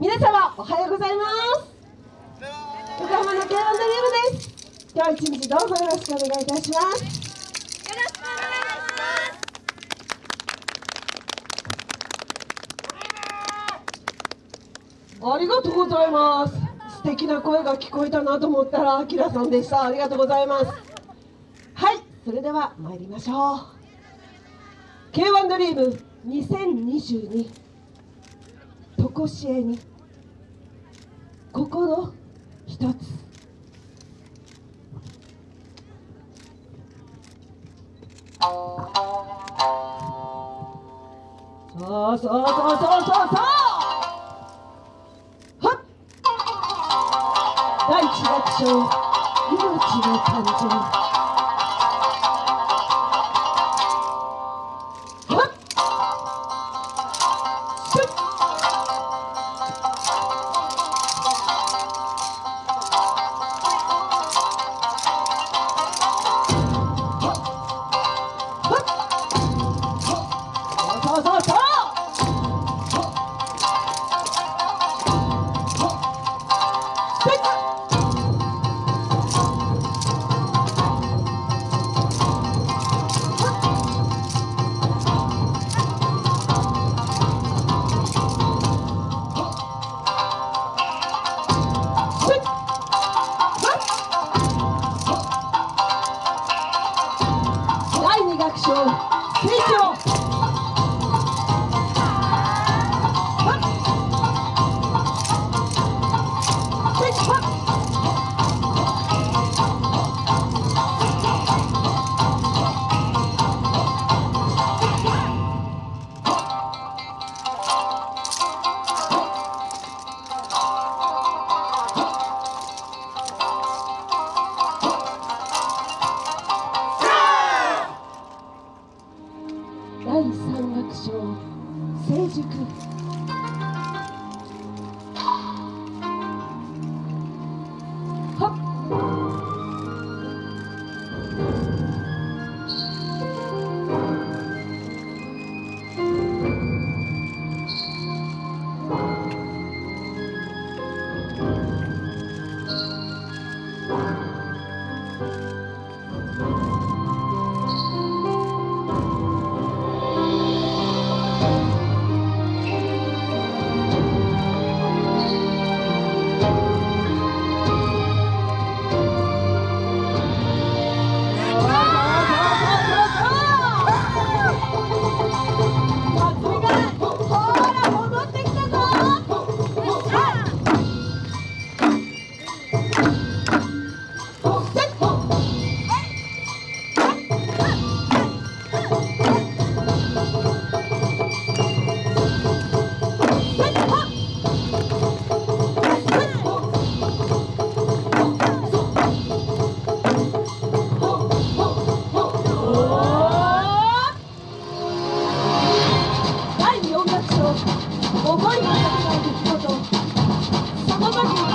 皆様おはようございます。横浜の K1 ドリームです。今日一日どうぞよろしくお願いいたします。よろしくお願いします。ありがとうございます。素敵な声が聞こえたなと思ったらあきらさんでした。ありがとうございます。はいそれでは参りましょう。K1 ドリーム2022こしえに。心一つ。そうそうそうそうそうそう。はっ。第一楽章命の誕生 Thank you.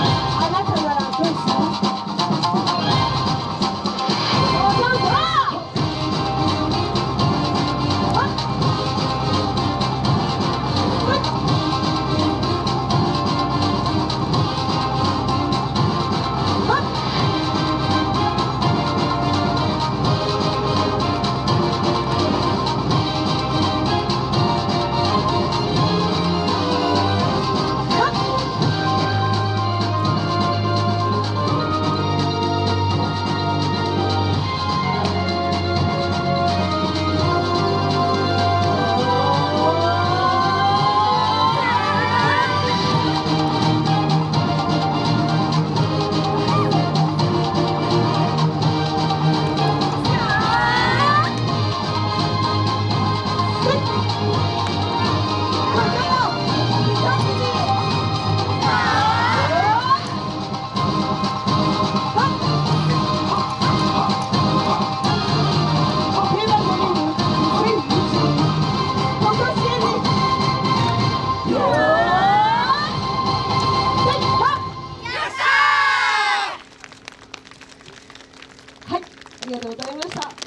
ありがとうございました。